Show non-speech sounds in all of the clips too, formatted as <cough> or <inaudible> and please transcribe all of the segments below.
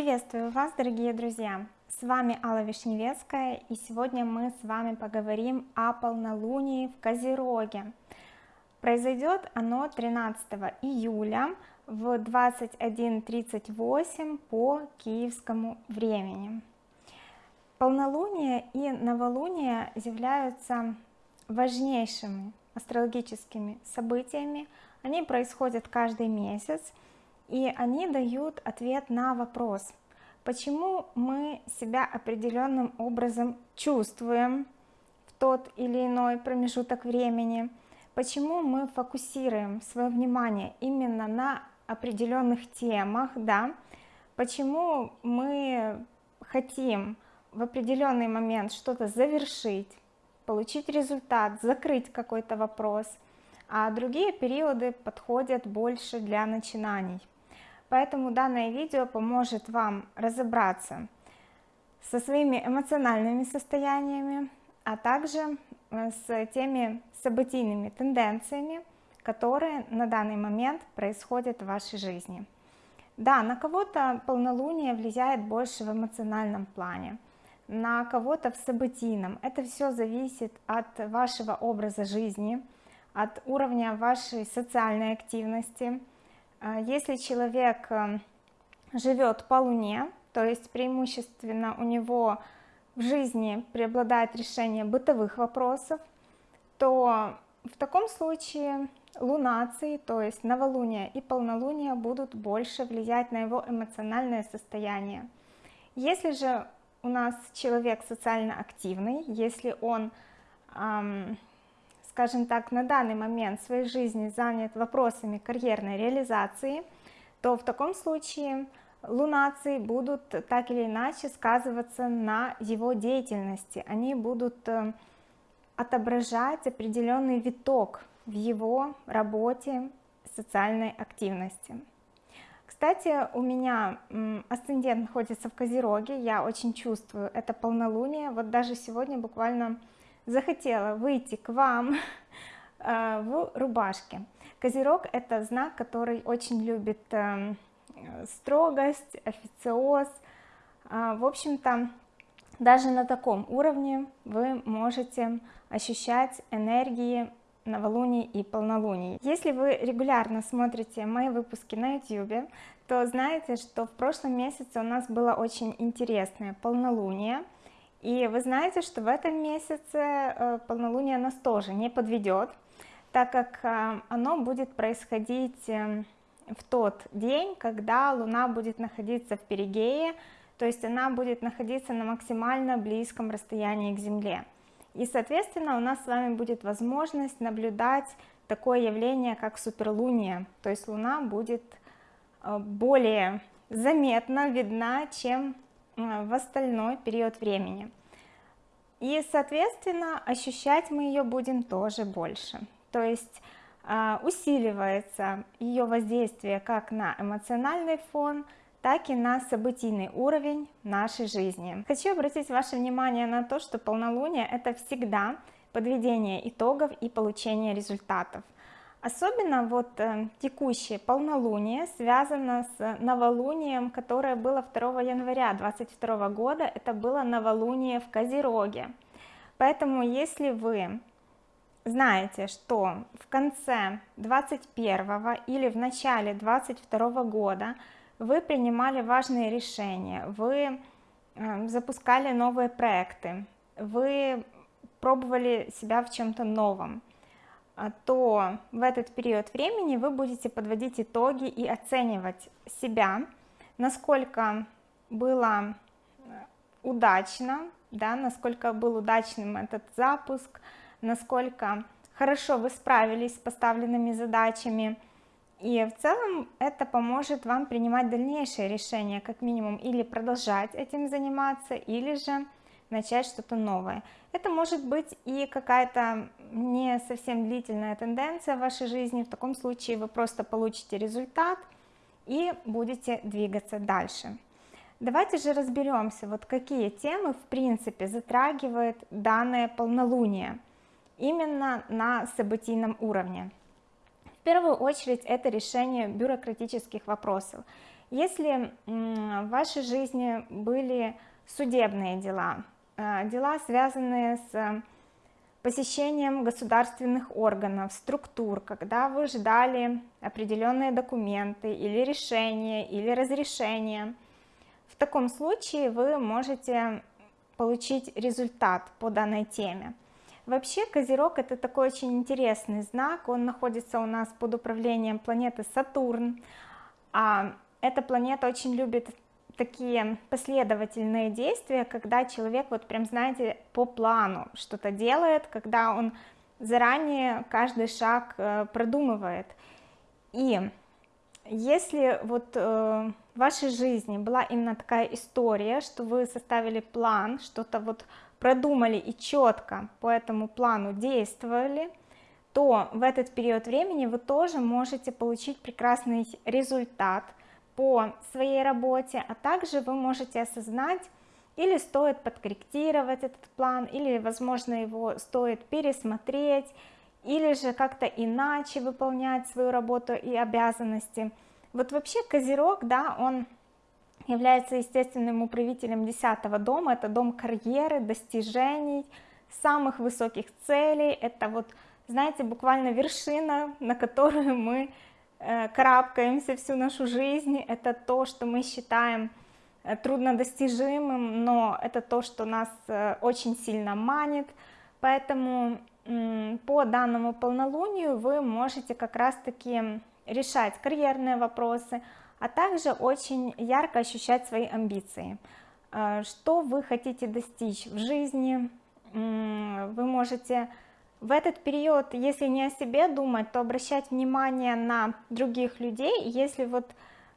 Приветствую вас, дорогие друзья! С вами Алла Вишневецкая, и сегодня мы с вами поговорим о полнолунии в Козероге. Произойдет оно 13 июля в 21.38 по киевскому времени. Полнолуние и новолуние являются важнейшими астрологическими событиями. Они происходят каждый месяц, и они дают ответ на вопрос, почему мы себя определенным образом чувствуем в тот или иной промежуток времени, почему мы фокусируем свое внимание именно на определенных темах, да, почему мы хотим в определенный момент что-то завершить, получить результат, закрыть какой-то вопрос, а другие периоды подходят больше для начинаний. Поэтому данное видео поможет вам разобраться со своими эмоциональными состояниями, а также э, с теми событийными тенденциями, которые на данный момент происходят в вашей жизни. Да, на кого-то полнолуние влияет больше в эмоциональном плане, на кого-то в событийном. Это все зависит от вашего образа жизни, от уровня вашей социальной активности, если человек э, живет по Луне, то есть преимущественно у него в жизни преобладает решение бытовых вопросов, то в таком случае лунации, то есть новолуние и полнолуние будут больше влиять на его эмоциональное состояние. Если же у нас человек социально активный, если он эм, скажем так, на данный момент своей жизни занят вопросами карьерной реализации, то в таком случае лунации будут так или иначе сказываться на его деятельности, они будут э, отображать определенный виток в его работе, социальной активности. Кстати, у меня асцендент находится в Козероге, я очень чувствую это полнолуние, вот даже сегодня буквально захотела выйти к вам <laughs> э, в рубашке. Козерог это знак, который очень любит э, строгость, официоз. А, в общем-то, даже на таком уровне вы можете ощущать энергии новолуний и полнолуний. Если вы регулярно смотрите мои выпуски на YouTube, то знаете, что в прошлом месяце у нас было очень интересное полнолуние, и вы знаете, что в этом месяце э, полнолуние нас тоже не подведет, так как э, оно будет происходить эм, в тот день, когда Луна будет находиться в перигее, то есть она будет находиться на максимально близком расстоянии к Земле. И, соответственно, у нас с вами будет возможность наблюдать такое явление, как суперлуние, то есть Луна будет э, более заметно видна, чем в остальной период времени. И, соответственно, ощущать мы ее будем тоже больше. То есть а, усиливается ее воздействие как на эмоциональный фон, так и на событийный уровень нашей жизни. Хочу обратить ваше внимание на то, что полнолуние это всегда подведение итогов и получение результатов. Особенно вот э, текущее полнолуние связано с новолунием, которое было 2 января 2022 года, это было новолуние в Козероге. Поэтому если вы знаете, что в конце 21 или в начале 22 года вы принимали важные решения, вы э, запускали новые проекты, вы пробовали себя в чем-то новом, то в этот период времени вы будете подводить итоги и оценивать себя, насколько было э, удачно, да, насколько был удачным этот запуск, насколько хорошо вы справились с поставленными задачами, и в целом это поможет вам принимать дальнейшие решения, как минимум, или продолжать этим заниматься, или же начать что-то новое. Это может быть и какая-то не совсем длительная тенденция в вашей жизни, в таком случае вы просто получите результат и будете двигаться дальше. Давайте же разберемся, вот какие темы в принципе затрагивает данное полнолуние именно на событийном уровне. В первую очередь это решение бюрократических вопросов. Если в вашей жизни были судебные дела, дела, связанные с посещением государственных органов, структур, когда вы ждали определенные документы или решения, или разрешения, в таком случае вы можете получить результат по данной теме. Вообще Козерог это такой очень интересный знак, он находится у нас под управлением планеты Сатурн, а эта планета очень любит такие последовательные действия, когда человек вот прям, знаете, по плану что-то делает, когда он заранее каждый шаг э, продумывает. И если вот э, в вашей жизни была именно такая история, что вы составили план, что-то вот продумали и четко по этому плану действовали, то в этот период времени вы тоже можете получить прекрасный результат – по своей работе, а также вы можете осознать, или стоит подкорректировать этот план, или, возможно, его стоит пересмотреть, или же как-то иначе выполнять свою работу и обязанности. Вот вообще Козерог, да, он является естественным управителем 10 дома, это дом карьеры, достижений, самых высоких целей, это вот, знаете, буквально вершина, на которую мы карабкаемся всю нашу жизнь, это то, что мы считаем э, труднодостижимым, но это то, что нас э, очень сильно манит, поэтому по данному полнолунию вы можете как раз-таки решать карьерные вопросы, а также очень ярко ощущать свои амбиции. Что вы хотите достичь в жизни, вы можете в этот период, если не о себе думать, то обращать внимание на других людей, если вот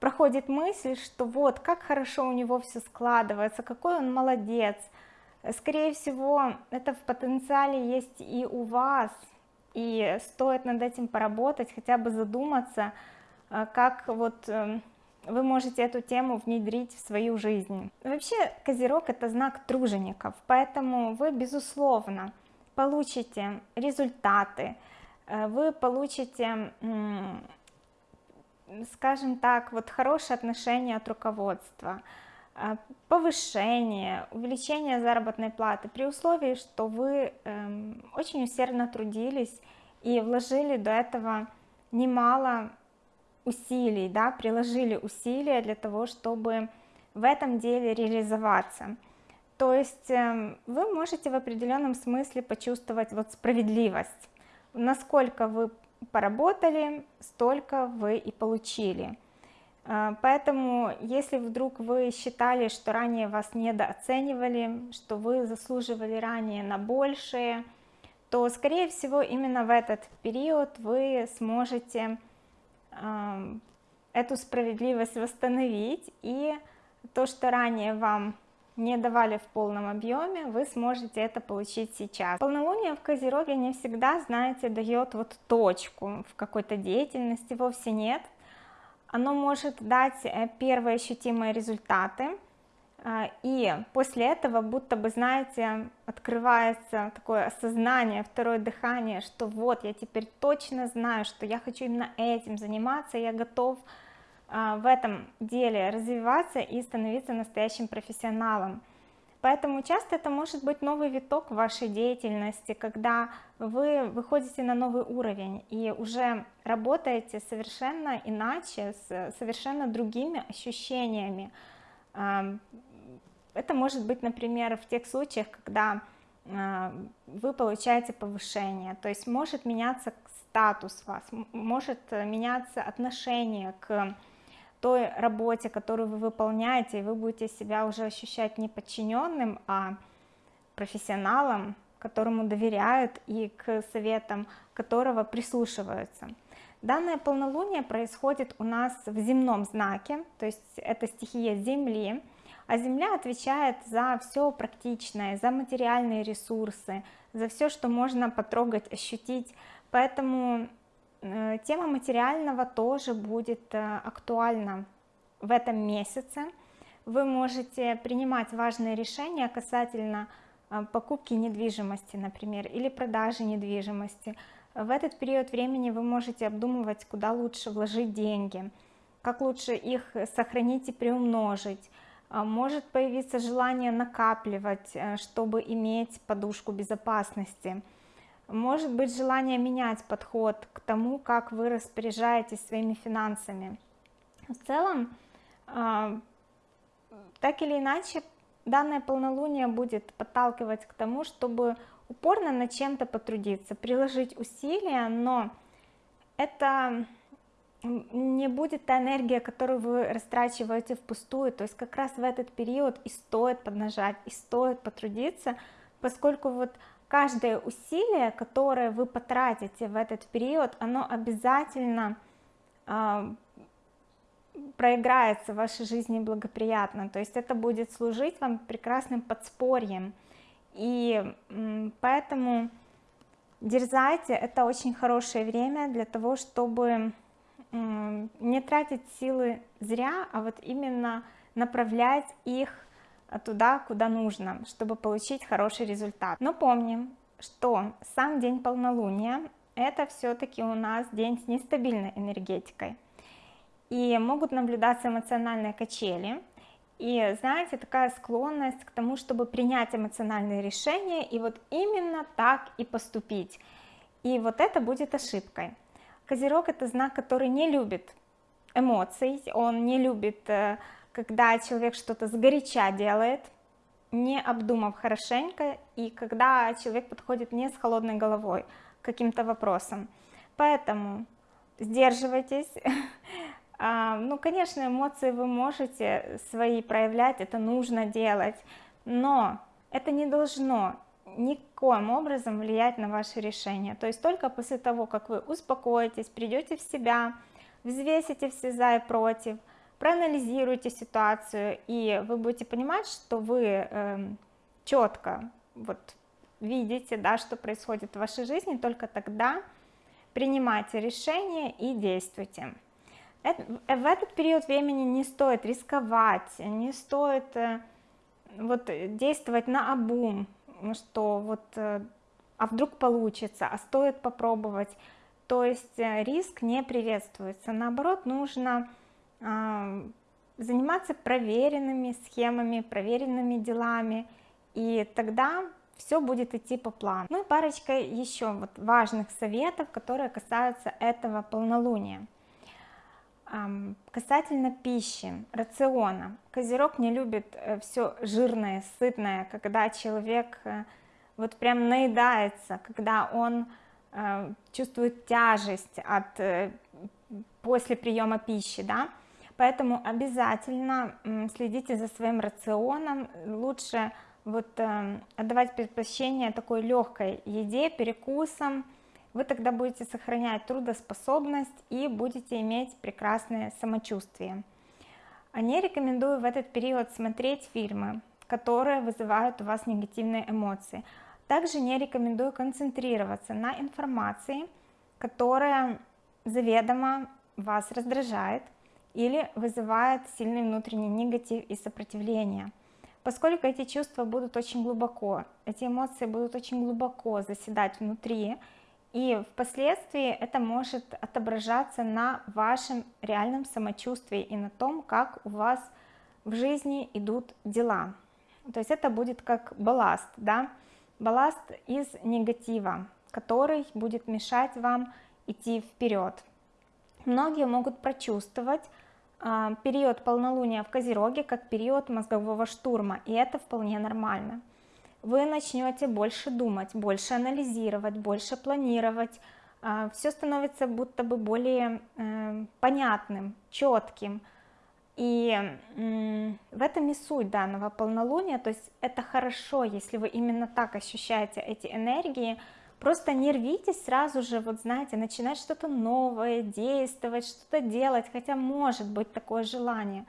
проходит мысль, что вот, как хорошо у него все складывается, какой он молодец, скорее всего, это в потенциале есть и у вас, и стоит над этим поработать, хотя бы задуматься, э, как вот э, вы можете эту тему внедрить в свою жизнь. Вообще, Козерог это знак тружеников, поэтому вы, безусловно, получите результаты, э, вы получите, скажем так, вот хорошее отношение от руководства, э, повышение, увеличение заработной платы при условии, что вы эм, очень усердно трудились и вложили до этого немало усилий, да, приложили усилия для того, чтобы в этом деле реализоваться. То есть эм, вы можете в определенном смысле почувствовать вот справедливость. Насколько вы поработали, столько вы и получили. Э, поэтому, если вдруг вы считали, что ранее вас недооценивали, что вы заслуживали ранее на большее, то, скорее всего, именно в этот период вы сможете эм, эту справедливость восстановить, и то, что ранее вам не давали в полном объеме, вы сможете это получить сейчас. Полнолуние в Козероге не всегда, знаете, дает вот точку в какой-то деятельности, вовсе нет. Оно может дать э, первые ощутимые результаты, э, и после этого будто бы, знаете, открывается такое осознание, второе дыхание, что вот, я теперь точно знаю, что я хочу именно этим заниматься, я готов в этом деле развиваться и становиться настоящим профессионалом. Поэтому часто это может быть новый виток вашей деятельности, когда вы выходите на новый уровень и уже работаете совершенно иначе, с совершенно другими ощущениями. А, это может быть, например, в тех случаях, когда а, вы получаете повышение, то есть может меняться статус вас, может меняться отношение к той работе, которую вы выполняете, и вы будете себя уже ощущать не подчиненным, а профессионалом, которому доверяют и к советам которого прислушиваются. Данное полнолуние происходит у нас в земном знаке, то есть это стихия Земли, а Земля отвечает за все практичное, за материальные ресурсы, за все, что можно потрогать, ощутить, поэтому тема материального тоже будет э, актуальна в этом месяце. Вы можете принимать важные решения касательно э, покупки недвижимости, например, или продажи недвижимости. В этот период времени вы можете обдумывать, куда лучше вложить деньги, как лучше их сохранить и приумножить, может появиться желание накапливать, э, чтобы иметь подушку безопасности, может быть желание менять подход к тому, как вы распоряжаетесь своими финансами. В целом, а, так или иначе, данное полнолуние будет подталкивать к тому, чтобы упорно над чем-то потрудиться, приложить усилия, но это не будет та энергия, которую вы растрачиваете впустую, то есть как раз в этот период и стоит поднажать, и стоит потрудиться, поскольку вот каждое усилие, которое вы потратите в этот период, оно обязательно э, проиграется в вашей жизни благоприятно, то есть это будет служить вам прекрасным подспорьем, и поэтому дерзайте, это очень хорошее время для того, чтобы не тратить силы зря, а вот именно направлять их туда, куда нужно, чтобы получить хороший результат. Но помним, что сам день полнолуния это все-таки у нас день с нестабильной энергетикой. И могут наблюдаться эмоциональные качели. И знаете, такая склонность к тому, чтобы принять эмоциональные решения и вот именно так и поступить. И вот это будет ошибкой. Козерог это знак, который не любит эмоций, он не любит, э, когда человек что-то сгоряча делает, не обдумав хорошенько, и когда человек подходит не с холодной головой к каким-то вопросам. Поэтому сдерживайтесь. <laughs> А, ну, конечно, эмоции вы можете свои проявлять, это нужно делать, но это не должно никоим образом влиять на ваше решение то есть только после того как вы успокоитесь придете в себя взвесите все за и против проанализируйте ситуацию и вы будете понимать что вы эм, четко вот видите да что происходит в вашей жизни только тогда принимайте решение и действуйте. В этот период времени не стоит рисковать не стоит э, вот действовать на обум что вот э, а вдруг получится а стоит попробовать. То есть э, риск не приветствуется. Наоборот нужно заниматься проверенными схемами проверенными делами и тогда все будет идти по плану. Ну и парочка еще вот важных советов которые касаются этого полнолуния. Касательно пищи, рациона, Козерог не любит э, все жирное, сытное, когда человек э, вот прям наедается, когда он э, чувствует тяжесть от после приема пищи, да, поэтому обязательно следите за своим рационом, лучше вот отдавать предпочтение такой легкой еде, перекусам, вы тогда будете сохранять трудоспособность и будете иметь прекрасное самочувствие. Не рекомендую в этот период смотреть фильмы, которые вызывают у вас негативные эмоции. Также не рекомендую концентрироваться на информации, которая заведомо вас раздражает или вызывает сильный внутренний негатив и сопротивление. Поскольку эти чувства будут очень глубоко, эти эмоции будут очень глубоко заседать внутри, и впоследствии это может отображаться на вашем реальном самочувствии и на том, как у вас в жизни идут дела. То есть это будет как балласт, да, балласт из негатива, который будет мешать вам идти вперед. Многие могут прочувствовать период полнолуния в Козероге как период мозгового штурма, и это вполне нормально вы начнете больше думать, больше анализировать, больше планировать, а, все становится будто бы более э, понятным, четким. И в этом и суть данного полнолуния, то есть это хорошо, если вы именно так ощущаете эти энергии, просто не рвитесь сразу же, вот знаете, начинать что-то новое, действовать, что-то делать, хотя может быть такое желание.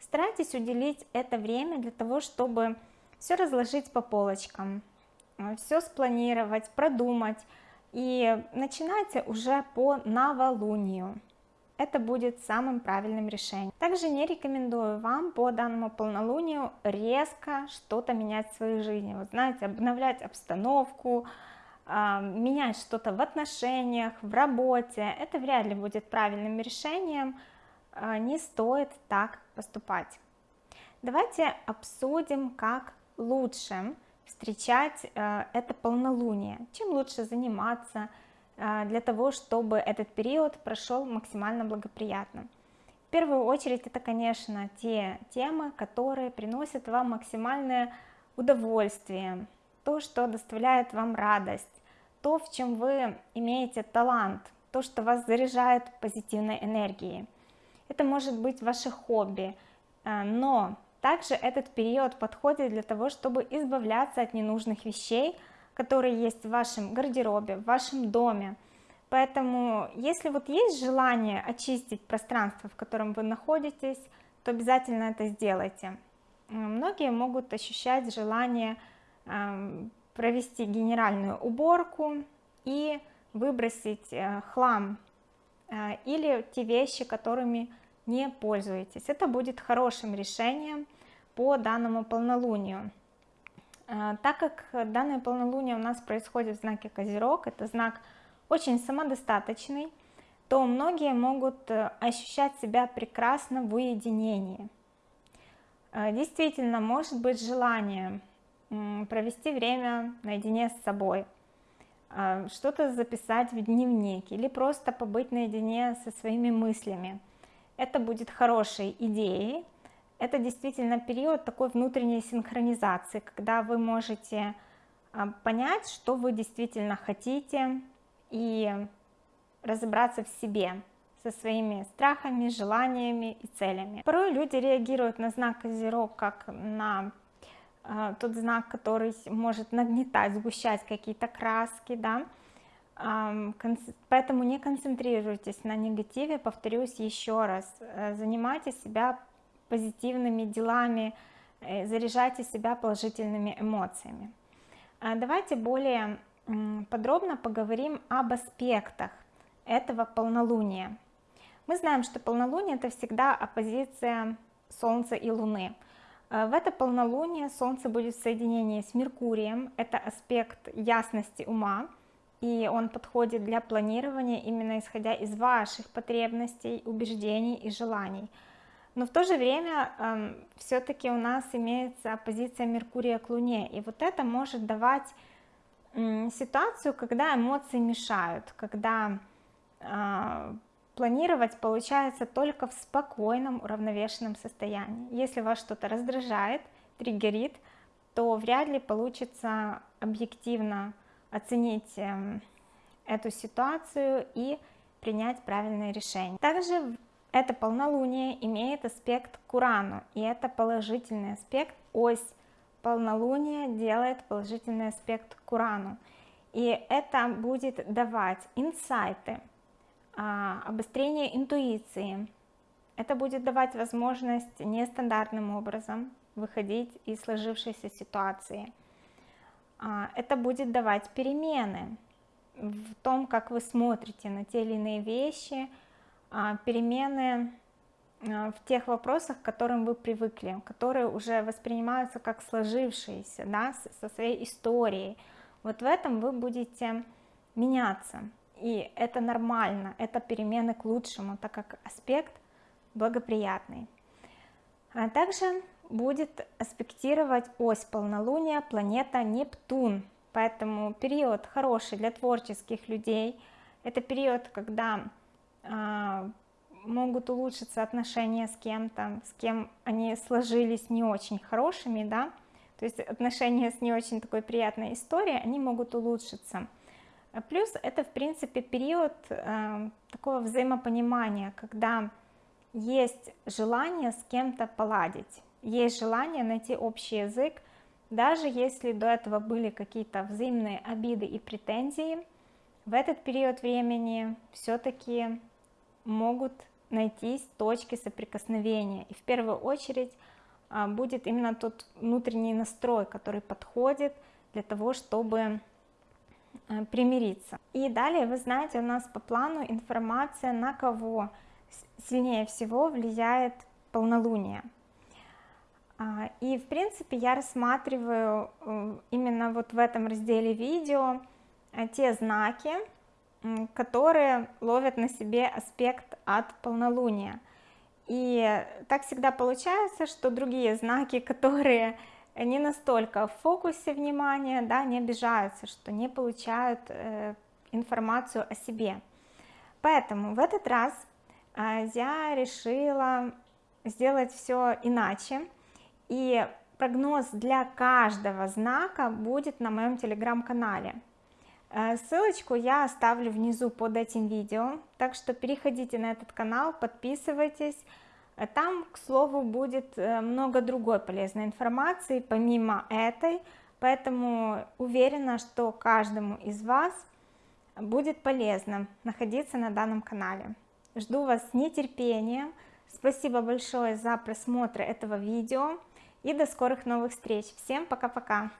Старайтесь уделить это время для того, чтобы все разложить по полочкам, э, все спланировать, продумать и начинайте уже по новолунию. Это будет самым правильным решением. Также не рекомендую вам по данному полнолунию резко что-то менять в своей жизни. Вот знаете, обновлять обстановку, менять что-то в отношениях, в работе. Это вряд ли будет правильным решением. э, не стоит так поступать. Давайте обсудим, как лучше встречать э, это полнолуние, чем лучше заниматься для того, чтобы этот период прошел максимально благоприятно. В первую очередь это, конечно, те темы, которые приносят вам максимальное удовольствие, то, что доставляет вам радость, то, в чем вы имеете талант, то, что вас заряжает позитивной энергией. Это может быть ваше хобби, э, но также этот период подходит для того, чтобы избавляться от ненужных вещей, которые есть в вашем гардеробе, в вашем доме. Поэтому, если вот есть желание очистить пространство, в котором вы находитесь, то обязательно это сделайте. Многие могут ощущать желание провести генеральную уборку и выбросить э, хлам э, или те вещи, которыми не пользуетесь. Это будет хорошим решением по данному полнолунию. Э, так как данное полнолуние у нас происходит в знаке Козерог, это знак очень самодостаточный, то многие могут ощущать себя прекрасно в уединении. Действительно, может быть желание провести время наедине с собой, а, что-то записать в дневник или просто побыть наедине со своими мыслями. Это будет хорошей идеей. Это действительно период такой внутренней синхронизации, когда вы можете а, понять, что вы действительно хотите и разобраться в себе со своими страхами, желаниями и целями. Порой люди реагируют на знак Козерог как на тот знак, который может нагнетать, сгущать какие-то краски, да, поэтому не концентрируйтесь на негативе, повторюсь еще раз, э, занимайте себя позитивными делами, э, заряжайте себя положительными эмоциями. А, давайте более подробно поговорим об аспектах этого полнолуния. Мы знаем, что полнолуние это всегда оппозиция Солнца и Луны. Э, в это полнолуние Солнце будет в соединении с Меркурием, это аспект ясности ума, и он подходит для планирования именно исходя из ваших потребностей, убеждений и желаний. Но в то же время э, эм, все-таки у нас имеется оппозиция Меркурия к Луне, и вот это может давать э, ситуацию, когда эмоции мешают, когда э, планировать получается только в спокойном, уравновешенном состоянии. Если вас что-то раздражает, триггерит, то вряд ли получится объективно оценить эм, эту ситуацию и принять правильное решение. Также это полнолуние имеет аспект к Урану, и это положительный аспект, ось полнолуния делает положительный аспект к Урану. И это будет давать инсайты, обострение интуиции. Это будет давать возможность нестандартным образом выходить из сложившейся ситуации. А, это будет давать перемены в том, как вы смотрите на те или иные вещи, а, перемены в тех вопросах, к которым вы привыкли, которые уже воспринимаются как сложившиеся, да, со своей историей. Вот в этом вы будете меняться. И это нормально, это перемены к лучшему, так как аспект благоприятный. А также будет аспектировать ось полнолуния планета Нептун, поэтому период хороший для творческих людей. Это период, когда э, могут улучшиться отношения с кем-то, с кем они сложились не очень хорошими, да, то есть отношения с не очень такой приятной историей, они могут улучшиться. А плюс это, в принципе, период э, такого взаимопонимания, когда есть желание с кем-то поладить, есть желание найти общий язык, даже если до этого были какие-то взаимные обиды и претензии, в этот период времени все-таки могут найтись точки соприкосновения. И в первую очередь э, будет именно тот внутренний настрой, который подходит для того, чтобы примириться. И далее, вы знаете, у нас по плану информация, на кого сильнее всего влияет полнолуние. А, и, в принципе, я рассматриваю э, именно вот в этом разделе видео э, те знаки, которые ловят на себе аспект от полнолуния. И так всегда получается, что другие знаки, <laughs> которые не настолько в фокусе внимания, да, не обижаются, что не получают э, информацию о себе. Поэтому в этот раз э, я решила сделать все иначе, и прогноз для каждого знака будет на моем телеграм-канале. Э, ссылочку я оставлю внизу под этим видео, так что переходите на этот канал, подписывайтесь. Э, там, к слову, будет э, много другой полезной информации, помимо этой, поэтому уверена, что каждому из вас будет полезно находиться на данном канале. Жду вас с нетерпением. Спасибо большое за просмотр этого видео и до скорых новых встреч. Всем пока-пока!